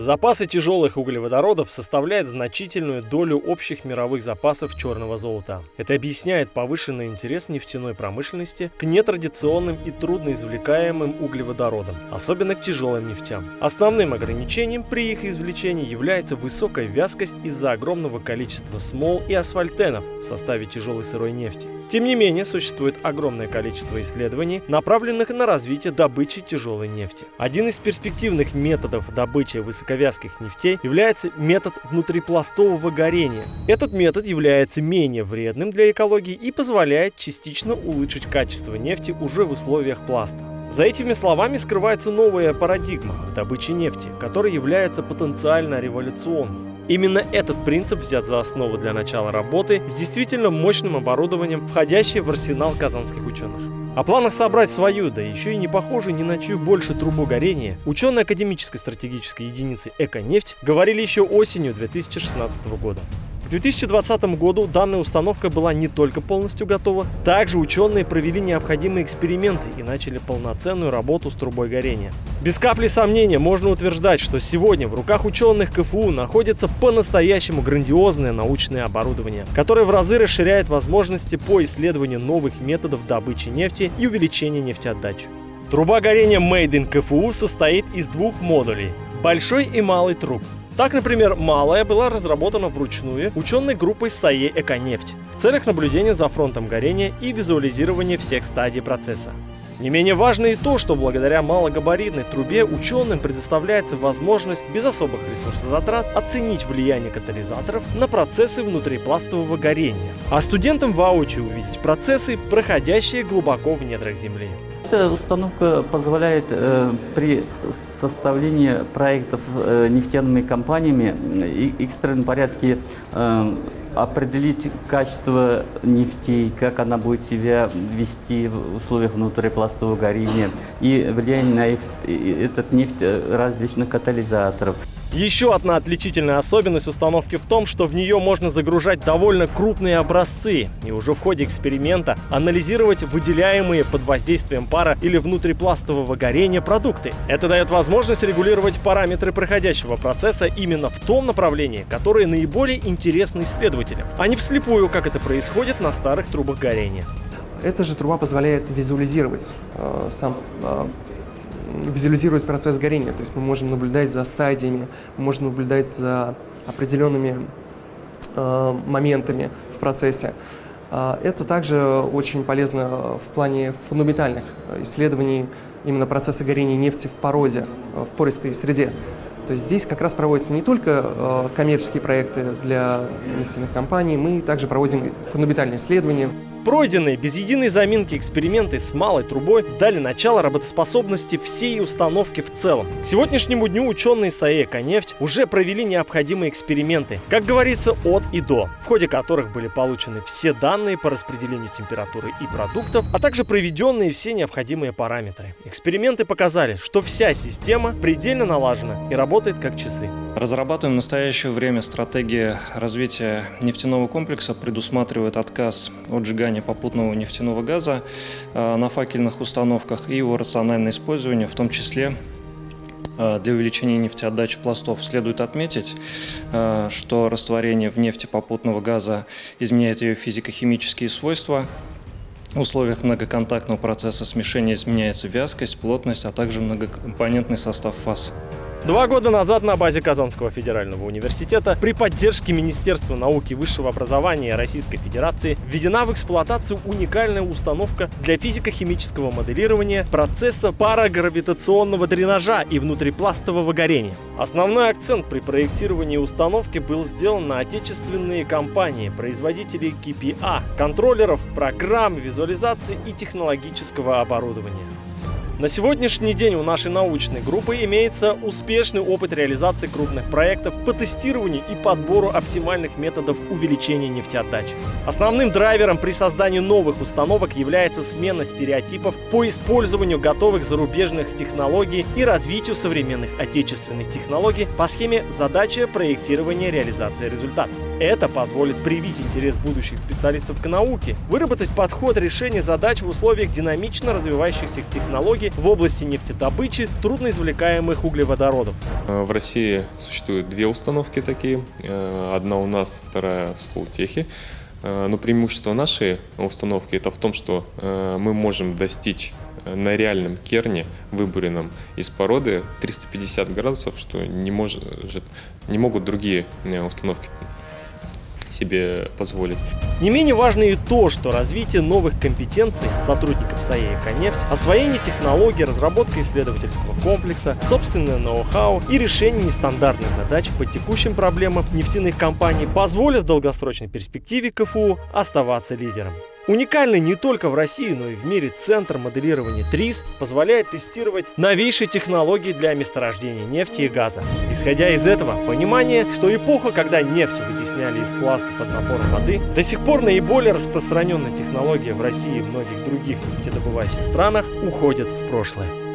Запасы тяжелых углеводородов составляют значительную долю общих мировых запасов черного золота. Это объясняет повышенный интерес нефтяной промышленности к нетрадиционным и трудноизвлекаемым углеводородам, особенно к тяжелым нефтям. Основным ограничением при их извлечении является высокая вязкость из-за огромного количества смол и асфальтенов в составе тяжелой сырой нефти. Тем не менее, существует огромное количество исследований, направленных на развитие добычи тяжелой нефти. Один из перспективных методов добычи высоковязких нефтей является метод внутрипластового горения. Этот метод является менее вредным для экологии и позволяет частично улучшить качество нефти уже в условиях пласта. За этими словами скрывается новая парадигма в добыче нефти, которая является потенциально революционной. Именно этот принцип взят за основу для начала работы с действительно мощным оборудованием, входящей в арсенал казанских ученых. О планах собрать свою, да еще и не похожую ни на чью больше трубу горения, ученые академической стратегической единицы «Эко-нефть» говорили еще осенью 2016 года. К 2020 году данная установка была не только полностью готова, также ученые провели необходимые эксперименты и начали полноценную работу с трубой горения. Без капли сомнения можно утверждать, что сегодня в руках ученых КФУ находится по-настоящему грандиозное научное оборудование, которое в разы расширяет возможности по исследованию новых методов добычи нефти и увеличения нефтеотдачи. Труба горения Made in КФУ состоит из двух модулей – большой и малый труб. Так, например, малая была разработана вручную ученой группой САЕ «Эконефть» в целях наблюдения за фронтом горения и визуализирования всех стадий процесса. Не менее важно и то, что благодаря малогабаритной трубе ученым предоставляется возможность без особых ресурсозатрат оценить влияние катализаторов на процессы внутрипластового горения, а студентам воочию увидеть процессы, проходящие глубоко в недрах Земли. Эта установка позволяет э, при составлении проектов э, нефтяными компаниями и экстренном порядке э, определить качество нефтей, как она будет себя вести в условиях внутрипластового горения и влияние на этот нефть различных катализаторов. Еще одна отличительная особенность установки в том, что в нее можно загружать довольно крупные образцы и уже в ходе эксперимента анализировать выделяемые под воздействием пара или внутрипластового горения продукты. Это дает возможность регулировать параметры проходящего процесса именно в том направлении, которое наиболее интересно исследователям, а не вслепую, как это происходит на старых трубах горения. Эта же труба позволяет визуализировать э, сам э, визуализировать процесс горения. То есть мы можем наблюдать за стадиями, мы можем наблюдать за определенными э, моментами в процессе. Э, это также очень полезно в плане фундаментальных исследований именно процесса горения нефти в породе, э, в пористой среде. То есть здесь как раз проводятся не только э, коммерческие проекты для нефтяных компаний, мы также проводим фундаментальные исследования. Пройденные без единой заминки эксперименты с малой трубой дали начало работоспособности всей установки в целом. К сегодняшнему дню ученые САЭКа «Нефть» уже провели необходимые эксперименты, как говорится, от и до, в ходе которых были получены все данные по распределению температуры и продуктов, а также проведенные все необходимые параметры. Эксперименты показали, что вся система предельно налажена и работает как часы. Разрабатываем в настоящее время стратегия развития нефтяного комплекса, предусматривает отказ от сжигания попутного нефтяного газа э, на факельных установках и его рациональное использование, в том числе э, для увеличения нефтеотдачи пластов. Следует отметить, э, что растворение в нефти попутного газа изменяет ее физико-химические свойства, в условиях многоконтактного процесса смешения изменяется вязкость, плотность, а также многокомпонентный состав фаз. Два года назад на базе Казанского федерального университета при поддержке Министерства науки и высшего образования Российской Федерации введена в эксплуатацию уникальная установка для физико-химического моделирования процесса парагравитационного дренажа и внутрипластового горения. Основной акцент при проектировании установки был сделан на отечественные компании, производители KPA, контроллеров, программ, визуализации и технологического оборудования. На сегодняшний день у нашей научной группы имеется успешный опыт реализации крупных проектов по тестированию и подбору оптимальных методов увеличения нефтеотдачи. Основным драйвером при создании новых установок является смена стереотипов по использованию готовых зарубежных технологий и развитию современных отечественных технологий по схеме задача проектирования реализации результата. Это позволит привить интерес будущих специалистов к науке, выработать подход решения задач в условиях динамично развивающихся технологий в области нефтедобычи трудноизвлекаемых углеводородов. Э, в России существует две установки такие. Э, одна у нас, вторая в Скултехе. Э, но преимущество нашей установки это в том, что мы можем достичь на реальном керне, выбуренном из породы, 350 градусов, что не, может, не могут другие установки себе позволить. Не менее важно и то, что развитие новых компетенций сотрудников САЕ «Эконефть», освоение технологий, разработка исследовательского комплекса, собственное ноу-хау и решение нестандартных задач по текущим проблемам нефтяных компаний позволят в долгосрочной перспективе КФУ оставаться лидером. Уникальный не только в России, но и в мире центр моделирования ТРИС позволяет тестировать новейшие технологии для месторождения нефти и газа. Исходя из этого, понимание, что эпоха, когда нефть вытесняли из пласта под напором воды, до сих пор наиболее распространенная технология в России и многих других нефтедобывающих странах уходит в прошлое.